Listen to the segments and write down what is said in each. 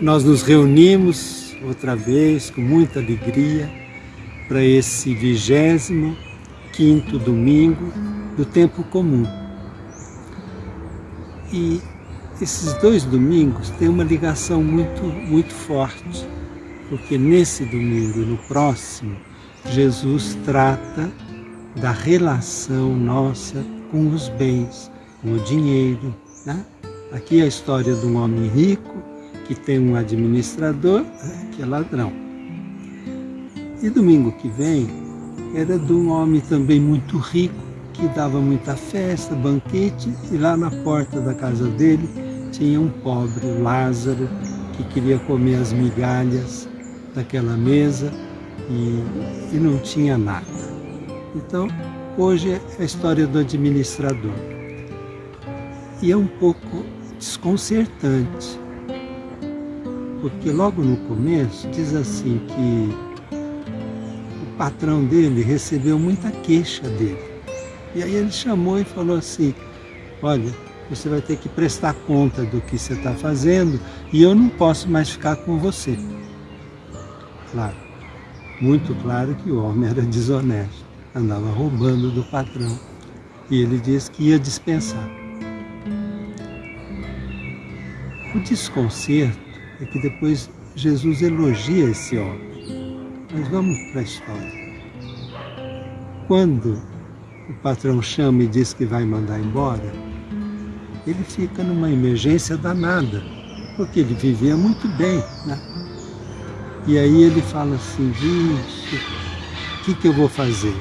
Nós nos reunimos outra vez com muita alegria para esse vigésimo quinto domingo do tempo comum. E esses dois domingos têm uma ligação muito, muito forte, porque nesse domingo e no próximo, Jesus trata da relação nossa com os bens, com o dinheiro. Né? Aqui é a história de um homem rico que tem um administrador que é ladrão. E domingo que vem era de um homem também muito rico que dava muita festa, banquete e lá na porta da casa dele tinha um pobre, Lázaro, que queria comer as migalhas daquela mesa e, e não tinha nada. Então, hoje é a história do administrador. E é um pouco desconcertante, porque logo no começo diz assim que o patrão dele recebeu muita queixa dele. E aí ele chamou e falou assim, olha, você vai ter que prestar conta do que você está fazendo e eu não posso mais ficar com você. Claro, muito claro que o homem era desonesto, andava roubando do patrão. E ele disse que ia dispensar. O desconcerto é que depois Jesus elogia esse homem. Mas vamos para a história. Quando o patrão chama e diz que vai mandar embora, ele fica numa emergência danada, porque ele vivia muito bem. Né? E aí ele fala assim, vixe, o que, que eu vou fazer?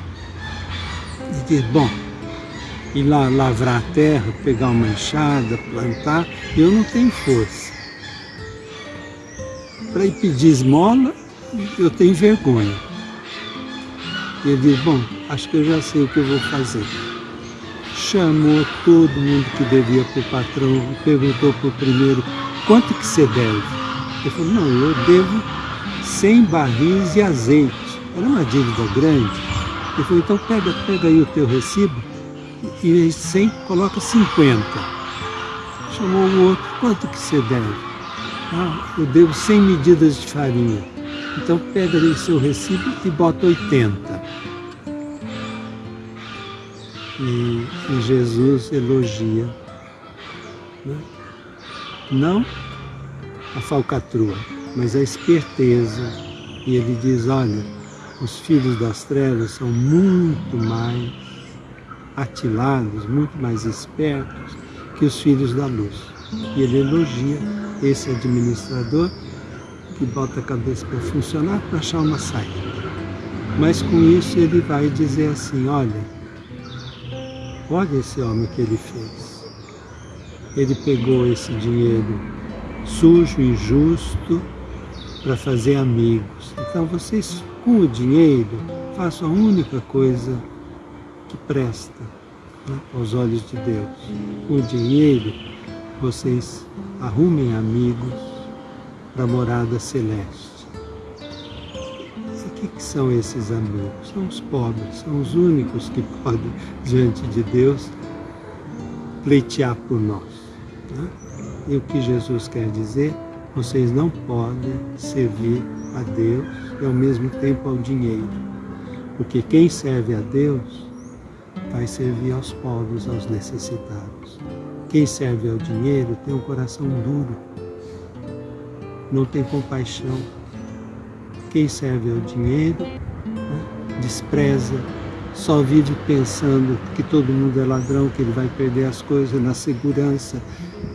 Ele diz, bom, ir lá lavrar a terra, pegar uma enxada, plantar, eu não tenho força. Para ir pedir esmola, eu tenho vergonha. Ele diz, bom, acho que eu já sei o que eu vou fazer chamou todo mundo que devia para o patrão, perguntou para o primeiro, quanto que você deve? Ele falou, não, eu devo 100 barris de azeite. Era uma dívida grande. Ele falou, então pega, pega aí o teu recibo e 100 coloca 50. Chamou o outro, quanto que você deve? Ah, eu devo 100 medidas de farinha. Então pega aí seu recibo e bota 80. E, e Jesus elogia. Né? Não a falcatrua, mas a esperteza. E ele diz, olha, os filhos das trevas são muito mais atilados, muito mais espertos que os filhos da luz. E ele elogia esse administrador que bota a cabeça para funcionar para achar uma saída. Mas com isso ele vai dizer assim, olha, Olha esse homem que ele fez. Ele pegou esse dinheiro sujo, injusto, para fazer amigos. Então vocês, com o dinheiro, façam a única coisa que presta né, aos olhos de Deus. Com o dinheiro, vocês arrumem amigos para a morada celeste que, que são esses amigos? São os pobres, são os únicos que podem, diante de Deus, pleitear por nós. Né? E o que Jesus quer dizer? Vocês não podem servir a Deus e ao mesmo tempo ao dinheiro. Porque quem serve a Deus vai servir aos pobres, aos necessitados. Quem serve ao dinheiro tem um coração duro, não tem compaixão, quem serve ao dinheiro né, despreza, só vive pensando que todo mundo é ladrão, que ele vai perder as coisas na segurança.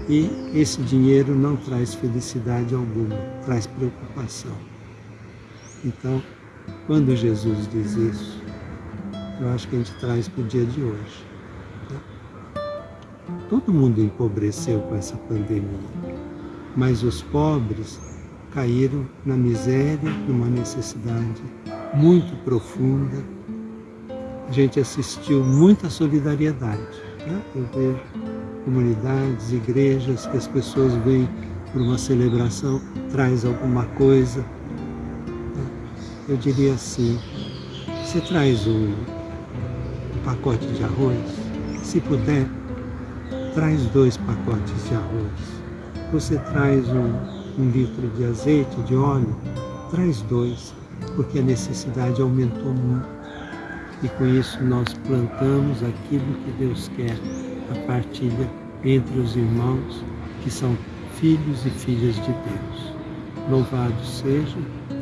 E esse dinheiro não traz felicidade alguma, traz preocupação. Então, quando Jesus diz isso, eu acho que a gente traz para o dia de hoje. Todo mundo empobreceu com essa pandemia, mas os pobres caíram na miséria, numa necessidade muito profunda. A gente assistiu muita solidariedade. Né? Eu vejo comunidades, igrejas, que as pessoas vêm por uma celebração, traz alguma coisa. Né? Eu diria assim, você traz um pacote de arroz, se puder, traz dois pacotes de arroz. Você traz um um litro de azeite, de óleo, traz dois, porque a necessidade aumentou muito. E com isso nós plantamos aquilo que Deus quer, a partilha entre os irmãos que são filhos e filhas de Deus. Louvado seja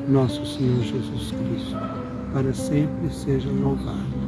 nosso Senhor Jesus Cristo, para sempre seja louvado.